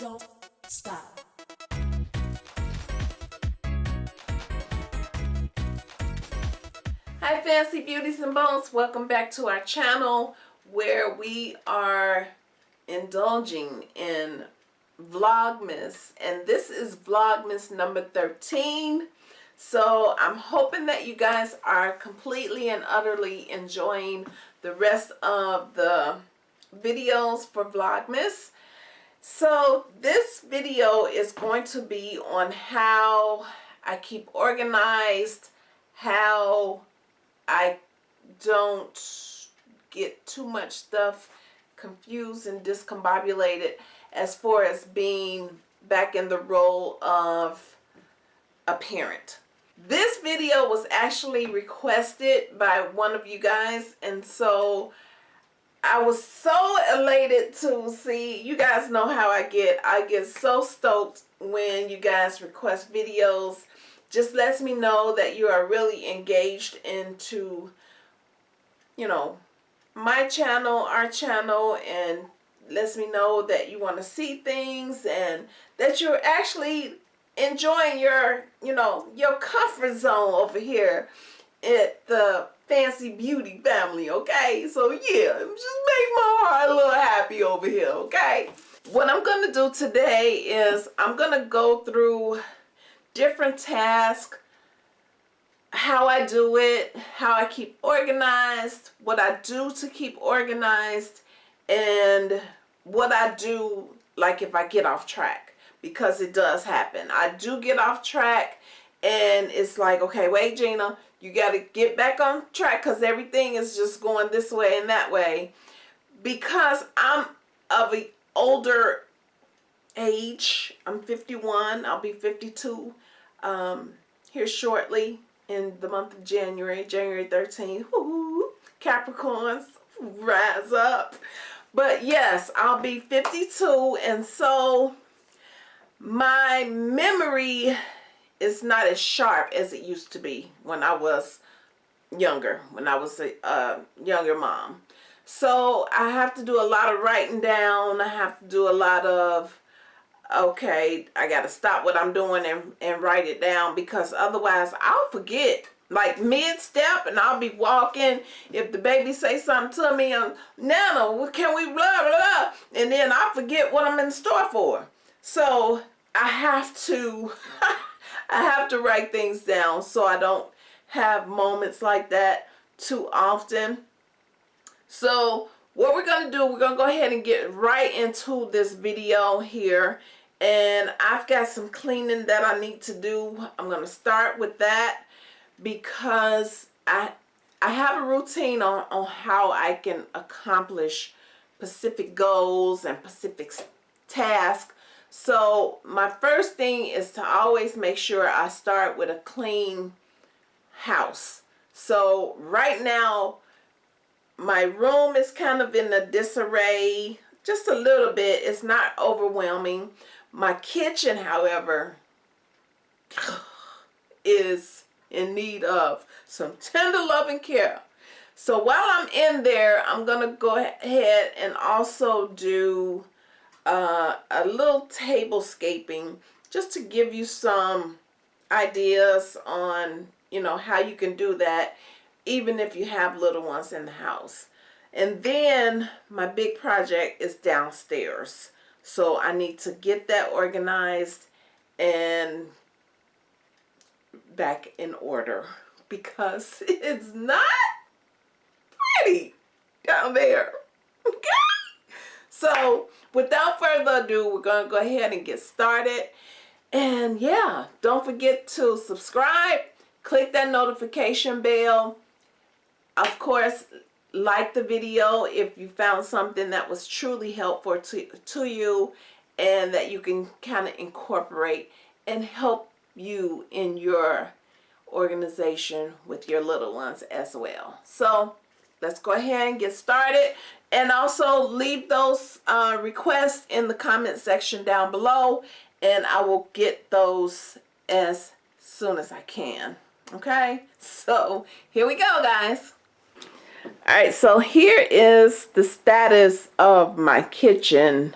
don't stop. Hi Fancy Beauties and Bones, welcome back to our channel where we are indulging in Vlogmas. And this is Vlogmas number 13 so I'm hoping that you guys are completely and utterly enjoying the rest of the videos for Vlogmas so this video is going to be on how I keep organized how I don't get too much stuff confused and discombobulated as far as being back in the role of a parent. This video was actually requested by one of you guys and so I was so elated to see, you guys know how I get, I get so stoked when you guys request videos. Just lets me know that you are really engaged into, you know, my channel, our channel, and lets me know that you want to see things and that you're actually enjoying your, you know, your comfort zone over here at the Fancy Beauty family, okay? So yeah, just make my heart a little happy over here, okay? What I'm going to do today is I'm going to go through different tasks, how I do it, how I keep organized, what I do to keep organized, and what I do like if I get off track because it does happen. I do get off track and it's like, okay, wait, Gina, you got to get back on track because everything is just going this way and that way. Because I'm of an older age. I'm 51. I'll be 52 um, here shortly in the month of January, January 13th. Capricorns, rise up. But yes, I'll be 52 and so my memory is not as sharp as it used to be when I was younger, when I was a younger mom. So I have to do a lot of writing down. I have to do a lot of okay, I got to stop what I'm doing and, and write it down because otherwise I'll forget like mid-step and I'll be walking if the baby say something to me and Nana, can we blah, blah, and then I forget what I'm in store for. So I have to, I have to write things down so I don't have moments like that too often. So what we're going to do, we're going to go ahead and get right into this video here and I've got some cleaning that I need to do. I'm going to start with that because I I have a routine on, on how I can accomplish specific goals and specific tasks. So my first thing is to always make sure I start with a clean house. So right now my room is kind of in a disarray just a little bit. It's not overwhelming. My kitchen, however, is in need of some tender loving care. So while I'm in there, I'm going to go ahead and also do uh, a little tablescaping just to give you some ideas on, you know, how you can do that even if you have little ones in the house. And then my big project is downstairs. So I need to get that organized and back in order because it's not pretty down there. Okay? So without further ado, we're going to go ahead and get started. And yeah, don't forget to subscribe, click that notification bell. Of course, like the video if you found something that was truly helpful to, to you and that you can kind of incorporate and help you in your organization with your little ones as well. So let's go ahead and get started and also leave those uh, requests in the comment section down below and I will get those as soon as I can. Okay, so here we go guys. All right, so here is the status of my kitchen.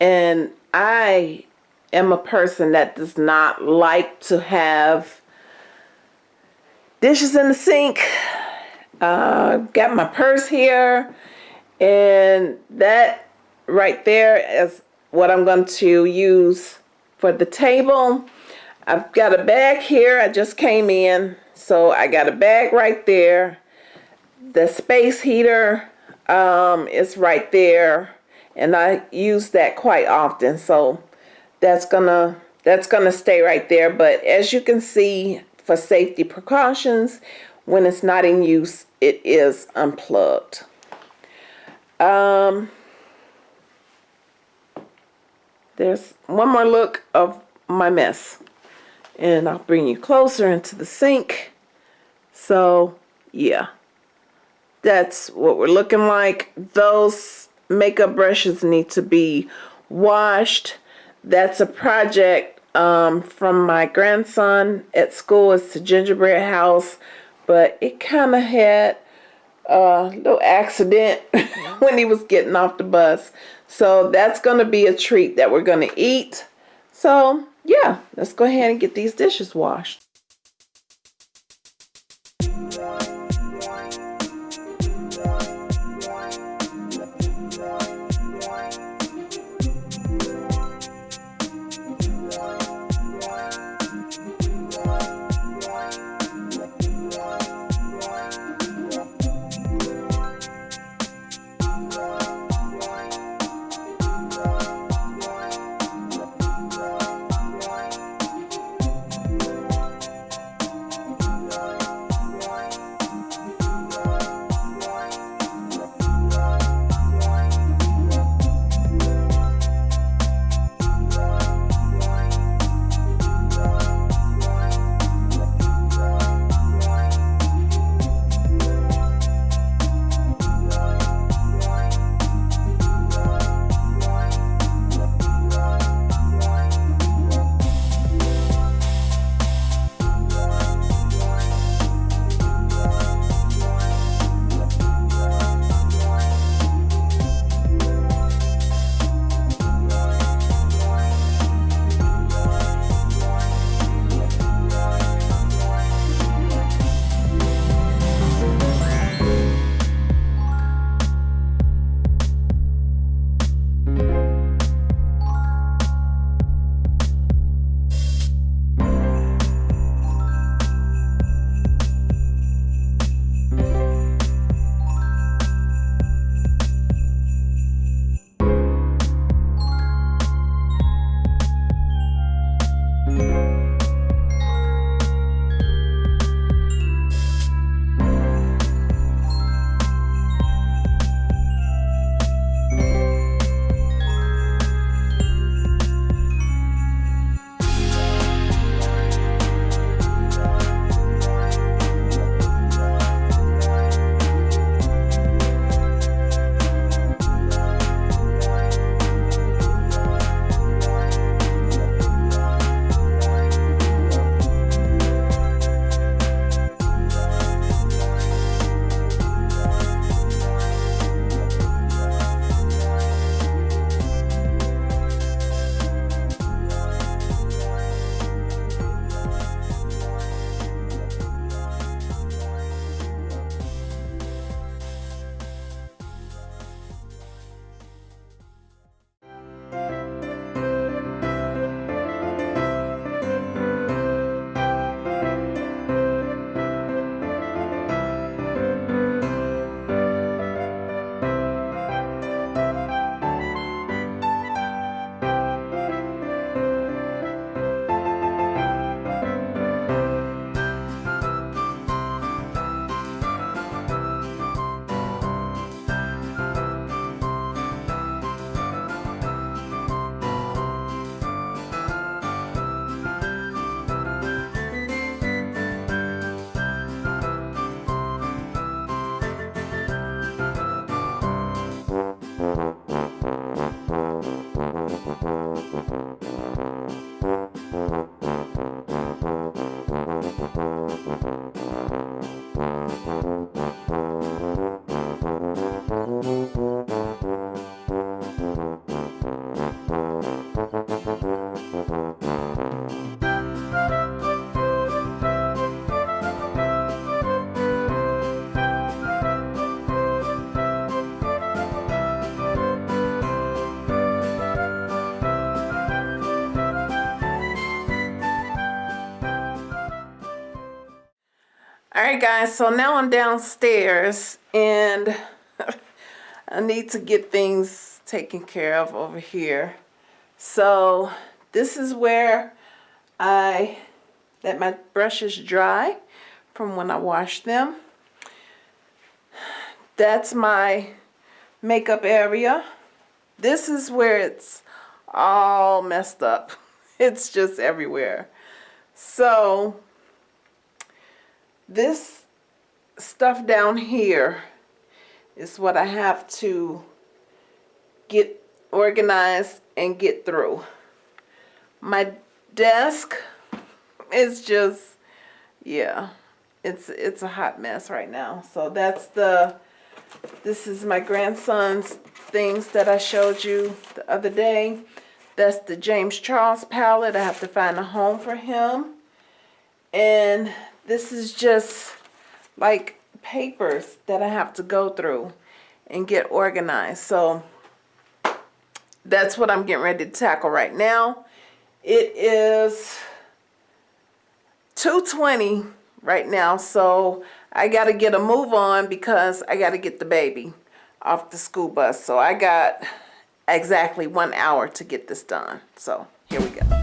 And I am a person that does not like to have dishes in the sink. Uh, got my purse here, and that right there is what I'm going to use for the table. I've got a bag here. I just came in, so I got a bag right there. The space heater um, is right there, and I use that quite often. So that's gonna that's gonna stay right there. But as you can see, for safety precautions, when it's not in use, it is unplugged. Um, there's one more look of my mess. And I'll bring you closer into the sink. So, yeah. That's what we're looking like. Those makeup brushes need to be washed. That's a project um, from my grandson at school. It's the gingerbread house. But it kind of had a little accident when he was getting off the bus. So that's going to be a treat that we're going to eat. So yeah, let's go ahead and get these dishes washed. Mm-hmm. All right, guys, so now I'm downstairs and I need to get things taken care of over here. So this is where I let my brushes dry from when I washed them. That's my makeup area. This is where it's all messed up. It's just everywhere. So this stuff down here is what I have to get organized and get through. My desk is just, yeah, it's, it's a hot mess right now. So that's the, this is my grandson's things that I showed you the other day. That's the James Charles palette. I have to find a home for him. And this is just like papers that I have to go through and get organized. So that's what I'm getting ready to tackle right now. It is 220 right now. So I got to get a move on because I got to get the baby off the school bus. So I got exactly one hour to get this done. So here we go.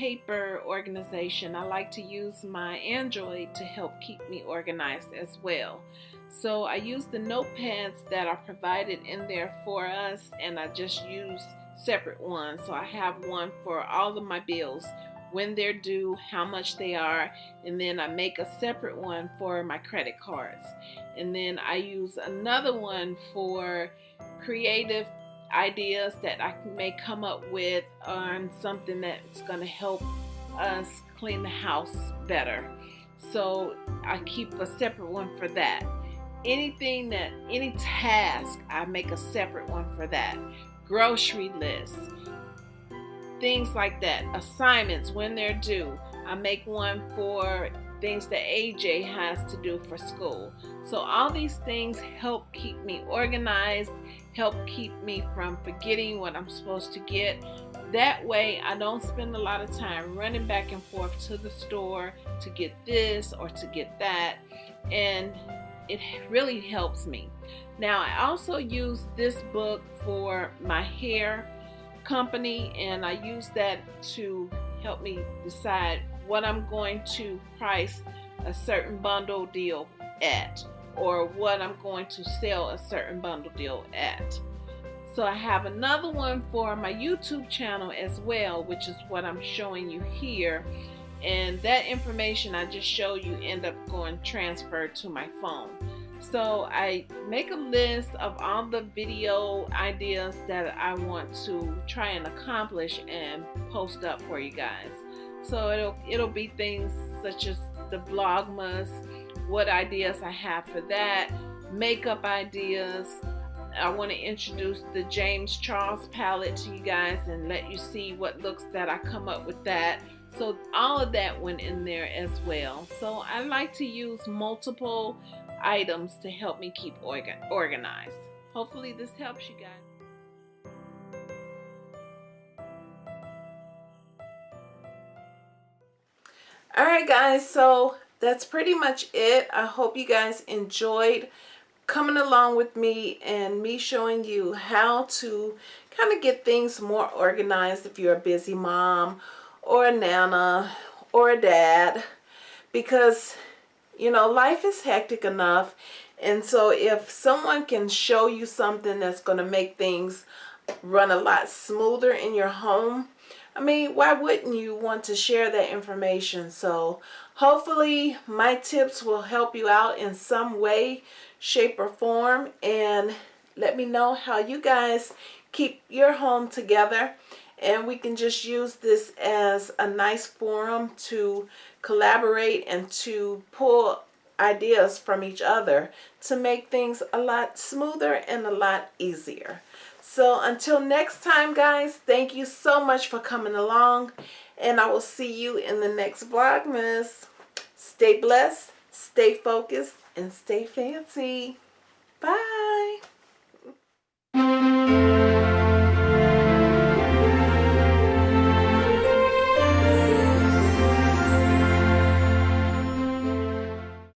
Paper organization, I like to use my Android to help keep me organized as well. So I use the notepads that are provided in there for us and I just use separate ones. So I have one for all of my bills, when they're due, how much they are, and then I make a separate one for my credit cards. And then I use another one for creative ideas that I may come up with on something that's going to help us clean the house better. So I keep a separate one for that. Anything that, any task, I make a separate one for that. Grocery lists, things like that. Assignments, when they're due. I make one for things that AJ has to do for school. So all these things help keep me organized help keep me from forgetting what I'm supposed to get. That way I don't spend a lot of time running back and forth to the store to get this or to get that and it really helps me. Now I also use this book for my hair company and I use that to help me decide what I'm going to price a certain bundle deal at or what I'm going to sell a certain bundle deal at. So I have another one for my YouTube channel as well, which is what I'm showing you here. And that information I just showed you end up going transferred to my phone. So I make a list of all the video ideas that I want to try and accomplish and post up for you guys. So it'll it'll be things such as the Vlogmas, what ideas I have for that, makeup ideas. I want to introduce the James Charles palette to you guys and let you see what looks that I come up with that. So all of that went in there as well. So I like to use multiple items to help me keep organ organized. Hopefully this helps you guys. Alright guys, so that's pretty much it. I hope you guys enjoyed coming along with me and me showing you how to kind of get things more organized if you're a busy mom or a nana or a dad because you know life is hectic enough and so if someone can show you something that's going to make things run a lot smoother in your home I mean why wouldn't you want to share that information so hopefully my tips will help you out in some way shape or form and let me know how you guys keep your home together and we can just use this as a nice forum to collaborate and to pull ideas from each other to make things a lot smoother and a lot easier. So until next time guys, thank you so much for coming along and I will see you in the next Vlogmas. Stay blessed, stay focused, and stay fancy. Bye.